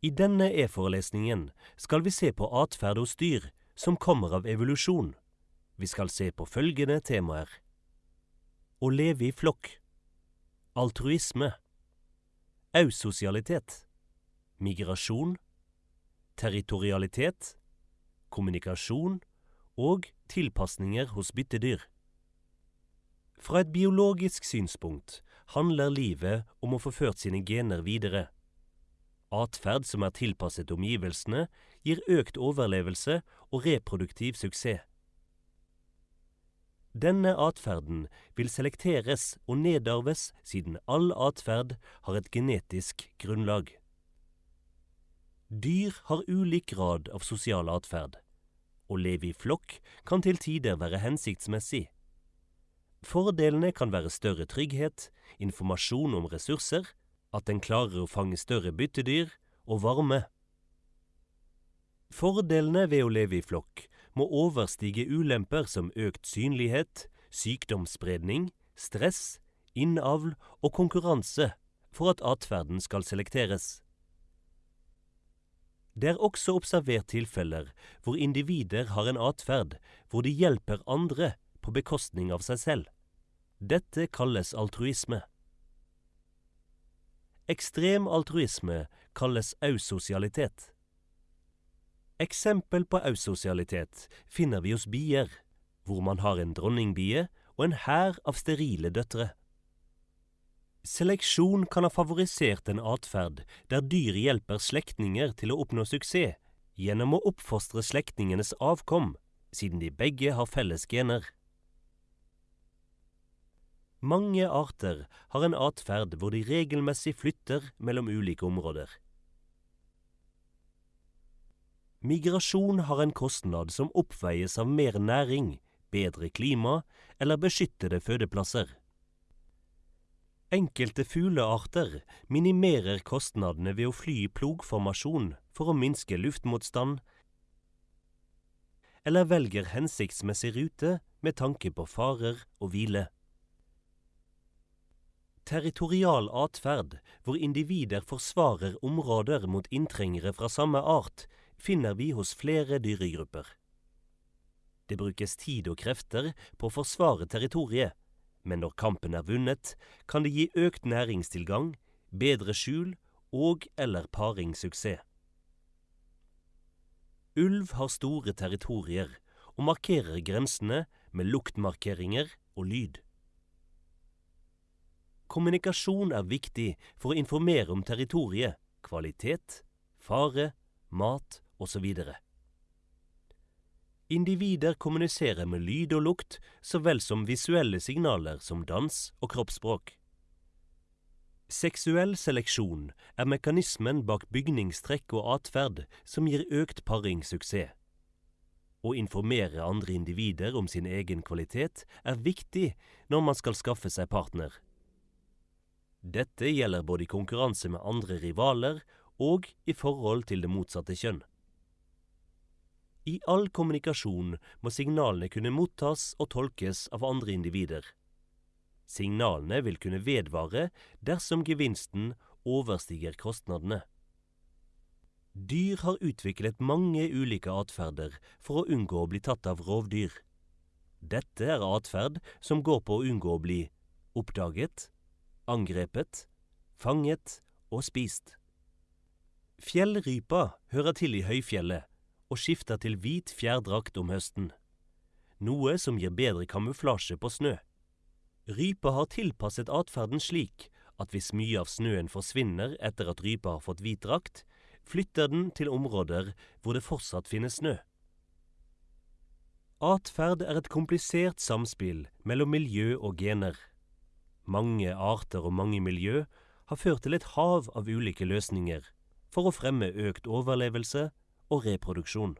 I denne e-forelesningen skal vi se på atferd hos dyr som kommer av evolusjon. Vi skal se på følgende temaer. Å leve i flokk. Altruisme. Ausosialitet. Migrasjon. Territorialitet. Kommunikasjon. Og tilpasninger hos byttedyr. Fra et biologisk synspunkt handler livet om å få ført sine gener videre. Atferd som er tilpasset omgivelsene, gir økt overlevelse og reproduktiv suksess. Denne atferden vil selekteres og nedarves siden all atferd har et genetisk grunnlag. Dyr har ulik grad av sosial atferd. Å leve i flokk kan til tider være hensiktsmessig. Fordelene kan være større trygghet, informasjon om ressurser, at en klarer å fange større byttedyr og varme. Fordelene ved å leve i flokk må overstige ulemper som økt synlighet, sykdomsspredning, stress, innavl og konkurranse for at atferden skal selekteres. Det er også observert tilfeller hvor individer har en atferd hvor de hjelper andre på bekostning av seg selv. Dette kalles altruisme. Ekstrem altruisme kalles ausosialitet. Eksempel på ausosialitet finner vi hos bier, hvor man har en dronningbie og en hær av sterile døtre. Seleksjon kan ha favorisert en atferd der dyr hjelper slektninger til å oppnå suksess gjennom å oppfostre slektningenes avkom, siden de begge har felles gener. Mange arter har en atferd hvor de regelmessig flytter mellom ulike områder. Migrasjon har en kostnad som oppveies av mer næring, bedre klima eller beskyttede fødeplasser. Enkelte fuglearter minimerer kostnadene ved å fly i plogformasjon for å minske luftmotstand, eller velger hensiktsmessig rute med tanke på farer og hvile. Territorial atferd, hvor individer forsvarer områder mot inntrengere fra samme art, finner vi hos flere dyregrupper. Det brukes tid og krefter på å forsvare territoriet, men når kampen er vunnet, kan det gi økt næringstilgang, bedre skjul og eller paringssuksess. Ulv har store territorier og markerer grensene med luktmarkeringer og lyd. Kommunikasjon er viktig for å informere om territoriet, kvalitet, fare, mat osv. Individer kommuniserer med lyd og lukt så vel som visuelle signaler som dans og kroppsspråk. Seksuell seleksjon er mekanismen bak bygningstrekk og atferd som gir økt paringssuksess. Å informere andre individer om sin egen kvalitet er viktig når man skal skaffe seg partner. Dette gjelder både i konkurranse med andre rivaler og i forhold til det motsatte kjønn. I all kommunikasjon må signalene kunne mottas og tolkes av andre individer. Signalene vil kunne vedvare dersom gevinsten overstiger kostnadene. Dyr har utviklet mange ulike atferder for å unngå å bli tatt av rovdyr. Dette er atferd som går på å unngå å bli oppdaget, angrepet, fanget og spist. Fjellrypa hører til i høyfjellet og skifter til hvit fjærdrakt om høsten, noe som gir bedre kamuflasje på snø. Rypa har tilpasset atferden slik at hvis mye av snøen forsvinner etter at rypa har fått hvit drakt, flytter den til områder hvor det fortsatt finnes snø. Atferd er et komplisert samspill mellom miljø og gener. Mange arter og mange miljø har ført til et hav av ulike løsninger for å fremme økt overlevelse og reproduksjon.